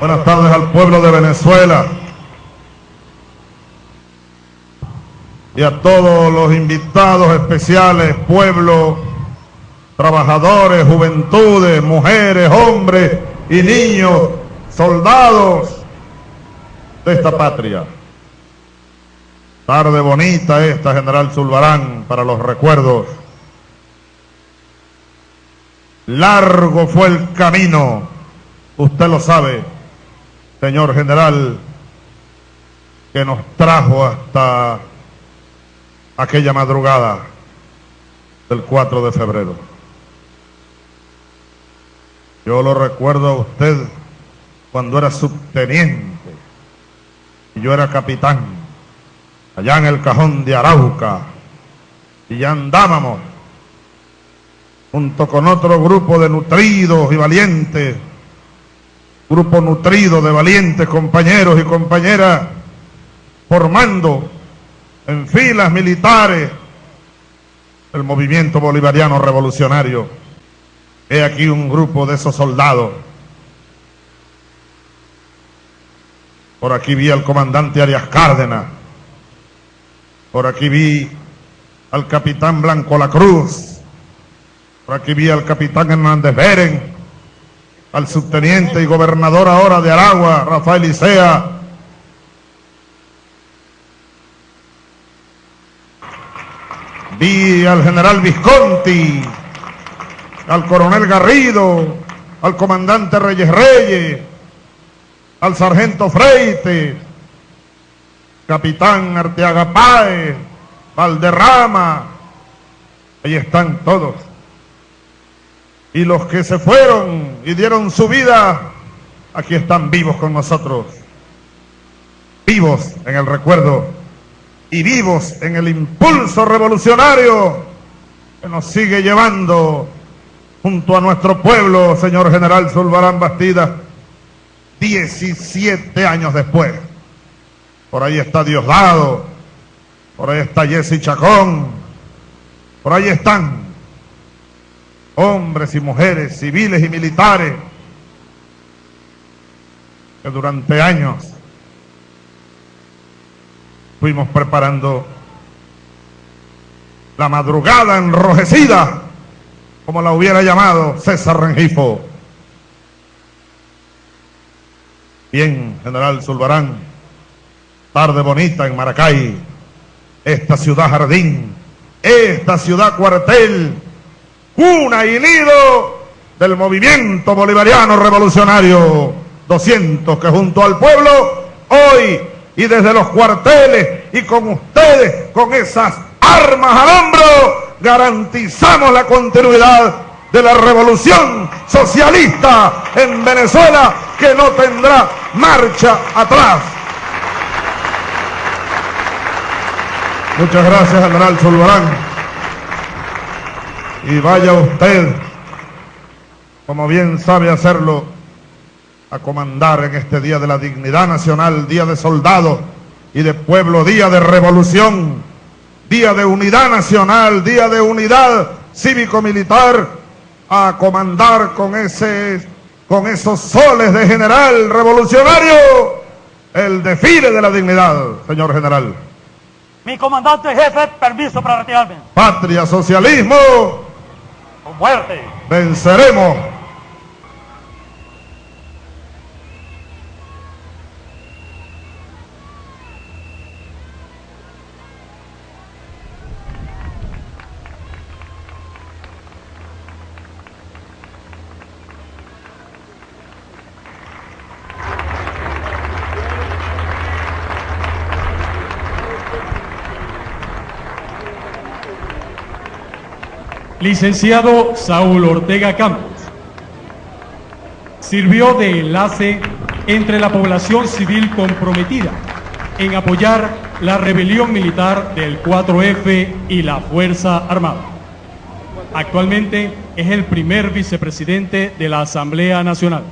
Buenas tardes al pueblo de Venezuela y a todos los invitados especiales, pueblo, trabajadores, juventudes, mujeres, hombres y niños, soldados de esta patria. Tarde bonita esta, General Zulbarán, para los recuerdos. Largo fue el camino, usted lo sabe, señor general, que nos trajo hasta aquella madrugada del 4 de febrero. Yo lo recuerdo a usted cuando era subteniente y yo era capitán, allá en el cajón de Arauca, y ya andábamos junto con otro grupo de nutridos y valientes, grupo nutrido de valientes compañeros y compañeras, formando en filas militares el movimiento bolivariano revolucionario. He aquí un grupo de esos soldados. Por aquí vi al comandante Arias Cárdenas. Por aquí vi al capitán Blanco La Cruz. Por aquí vi al capitán Hernández Beren. Al subteniente y gobernador ahora de Aragua, Rafael Isea Vi al general Visconti, al coronel Garrido, al comandante Reyes Reyes, al sargento Freite, capitán Arteaga Páez, Valderrama, ahí están todos. Y los que se fueron y dieron su vida, aquí están vivos con nosotros, vivos en el recuerdo y vivos en el impulso revolucionario que nos sigue llevando junto a nuestro pueblo, señor general Zulbarán Bastida, 17 años después. Por ahí está Diosdado, por ahí está Jesse Chacón, por ahí están hombres y mujeres, civiles y militares, que durante años fuimos preparando la madrugada enrojecida, como la hubiera llamado César Rengifo. Bien, general Zulbarán, tarde bonita en Maracay, esta ciudad jardín, esta ciudad cuartel, cuna y nido del movimiento bolivariano revolucionario 200 que junto al pueblo hoy y desde los cuarteles y con ustedes, con esas armas al hombro, garantizamos la continuidad de la revolución socialista en Venezuela que no tendrá marcha atrás. Muchas gracias, general Zulbarán. Y vaya usted, como bien sabe hacerlo, a comandar en este Día de la Dignidad Nacional, Día de Soldado y de Pueblo, Día de Revolución, Día de Unidad Nacional, Día de Unidad Cívico-Militar, a comandar con, ese, con esos soles de general revolucionario el desfile de la dignidad, señor general. Mi comandante jefe, permiso para retirarme. Patria, socialismo. Muerte. Venceremos. Licenciado Saúl Ortega Campos. Sirvió de enlace entre la población civil comprometida en apoyar la rebelión militar del 4F y la Fuerza Armada. Actualmente es el primer vicepresidente de la Asamblea Nacional.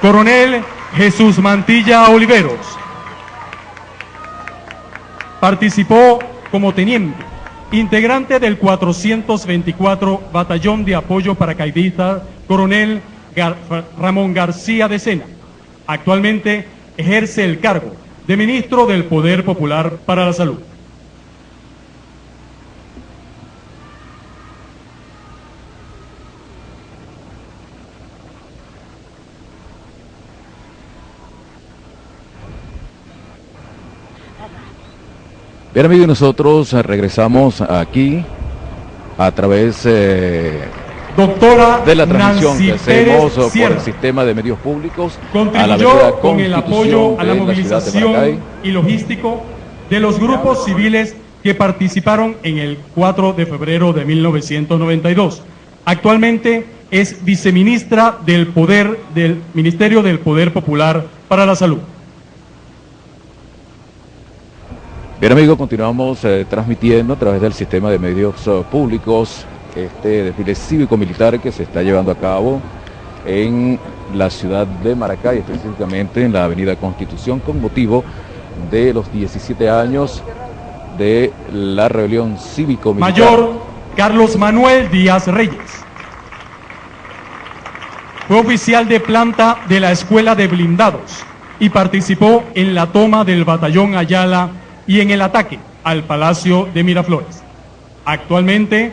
Coronel Jesús Mantilla Oliveros. Participó como teniente, integrante del 424 Batallón de Apoyo Paracaidista, Coronel Ramón García de Sena. Actualmente ejerce el cargo de Ministro del Poder Popular para la Salud. Bien amigos, nosotros regresamos aquí a través eh, Doctora de la transmisión Nancy que hacemos Pérez por el sistema de medios públicos a la Contribuyó con el apoyo a la movilización y logístico de los grupos civiles que participaron en el 4 de febrero de 1992. Actualmente es viceministra del Poder del Ministerio del Poder Popular para la Salud. Bien amigos, continuamos eh, transmitiendo a través del sistema de medios eh, públicos este desfile cívico-militar que se está llevando a cabo en la ciudad de Maracay, específicamente en la avenida Constitución, con motivo de los 17 años de la rebelión cívico-militar. Mayor Carlos Manuel Díaz Reyes. Fue oficial de planta de la Escuela de Blindados y participó en la toma del batallón Ayala y en el ataque al Palacio de Miraflores. Actualmente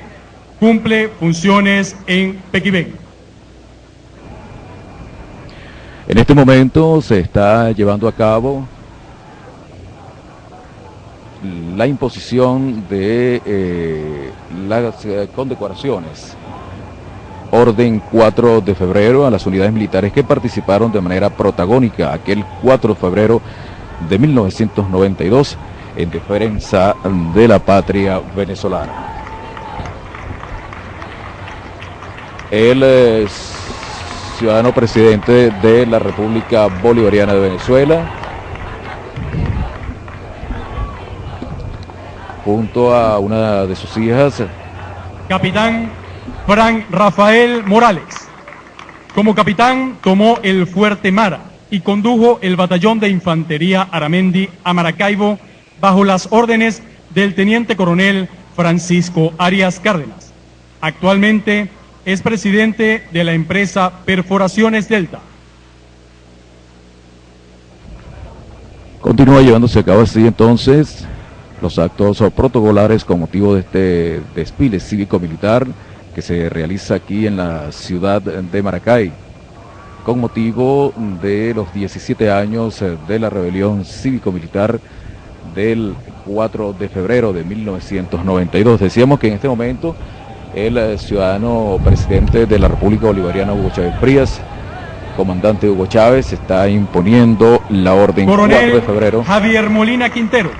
cumple funciones en Pequibén. En este momento se está llevando a cabo la imposición de eh, las eh, condecoraciones. Orden 4 de febrero a las unidades militares que participaron de manera protagónica aquel 4 de febrero de 1992 en defensa de la patria venezolana. El eh, ciudadano presidente de la República Bolivariana de Venezuela, junto a una de sus hijas, Capitán Fran Rafael Morales. Como capitán tomó el fuerte Mara y condujo el batallón de infantería Aramendi a Maracaibo bajo las órdenes del teniente coronel Francisco Arias Cárdenas. Actualmente es presidente de la empresa Perforaciones Delta. Continúa llevándose a cabo así entonces los actos protocolares con motivo de este desfile cívico-militar que se realiza aquí en la ciudad de Maracay con motivo de los 17 años de la rebelión cívico-militar del 4 de febrero de 1992. Decíamos que en este momento el eh, ciudadano presidente de la República Bolivariana, Hugo Chávez Frías, comandante Hugo Chávez, está imponiendo la orden 4 de febrero. Javier Molina Quintero,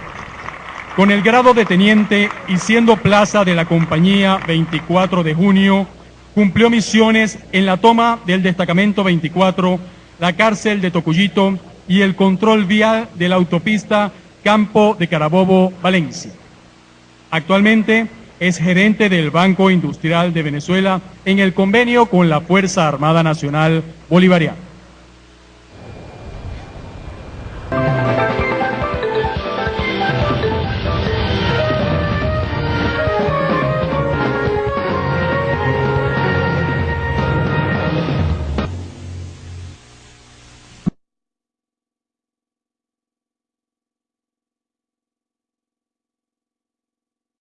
con el grado de teniente y siendo plaza de la compañía 24 de junio, cumplió misiones en la toma del destacamento 24, la cárcel de Tocuyito y el control vial de la autopista Campo de Carabobo, Valencia. Actualmente es gerente del Banco Industrial de Venezuela en el convenio con la Fuerza Armada Nacional Bolivariana.